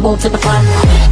The front. to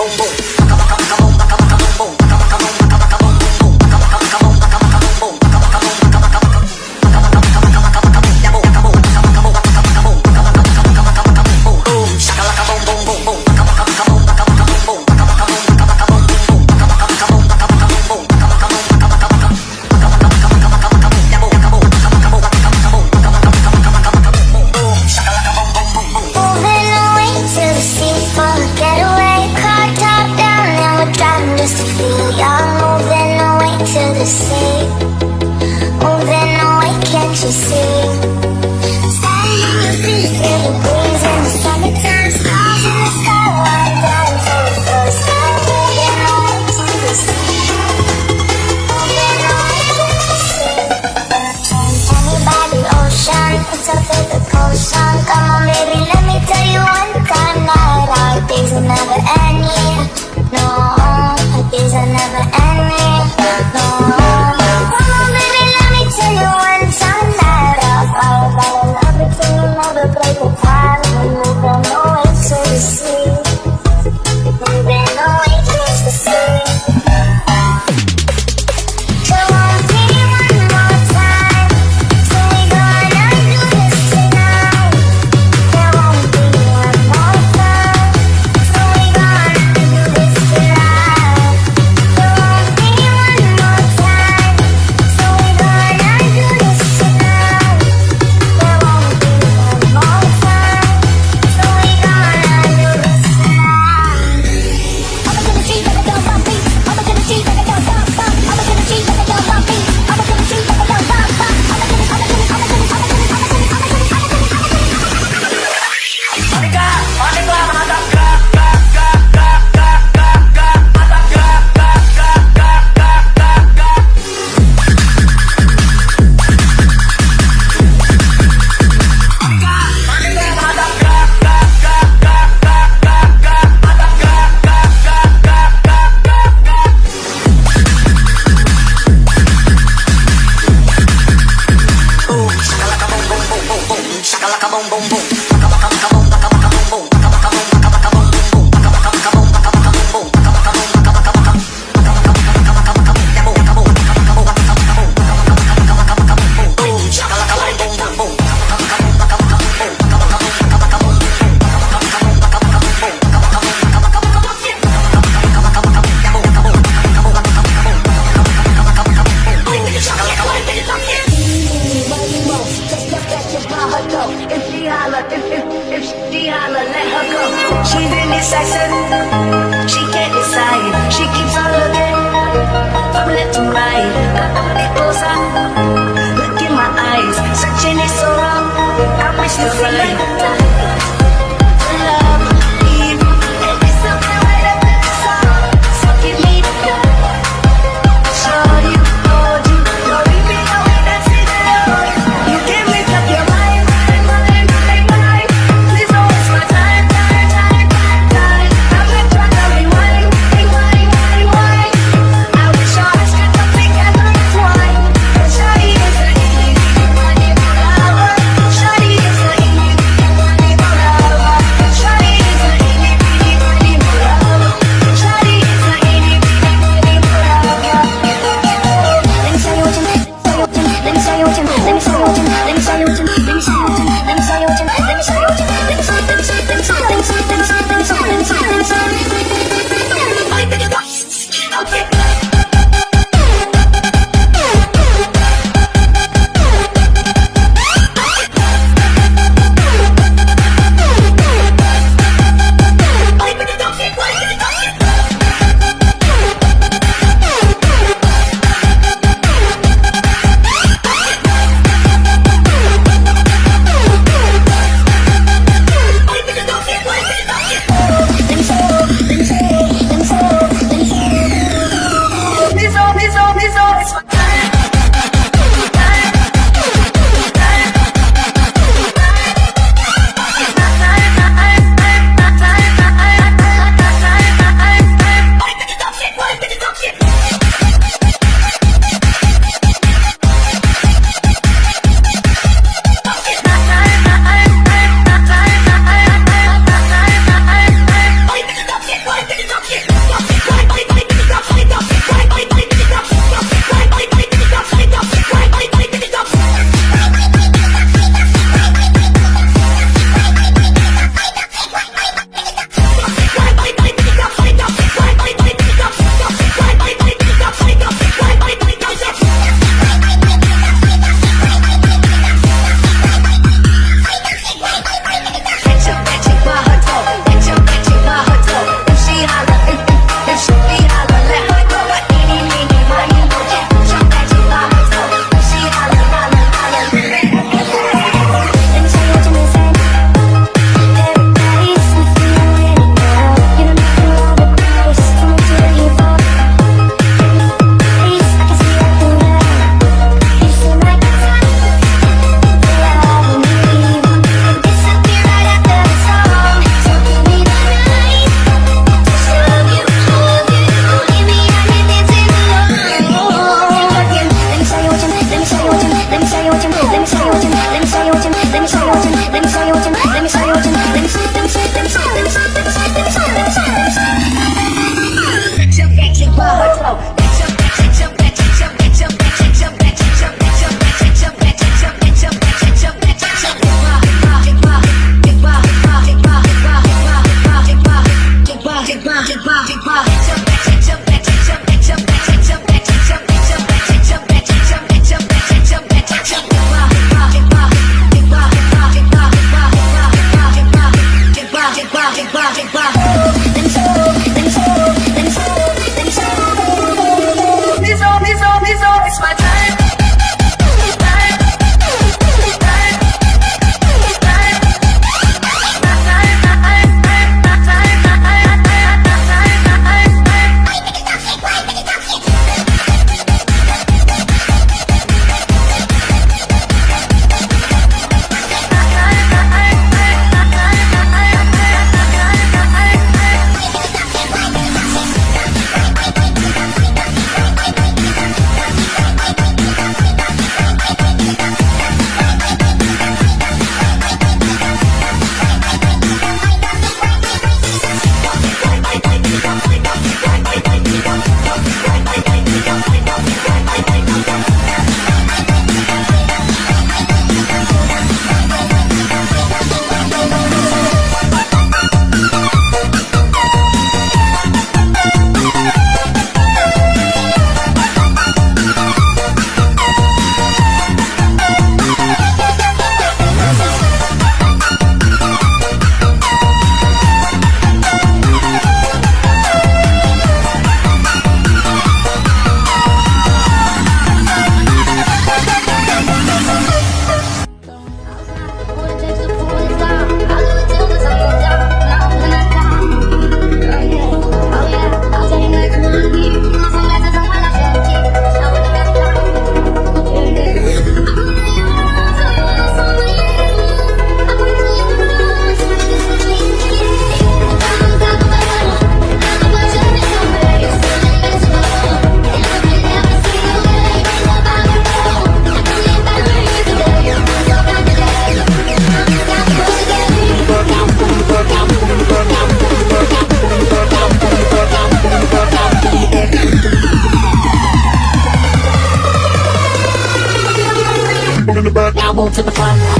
boom, boom. Oh, then why can't you see? Breeze in the summertime you? Oh, Can anybody ocean It's a physical Come on, baby, let me tell you one time will never end You're right. The front.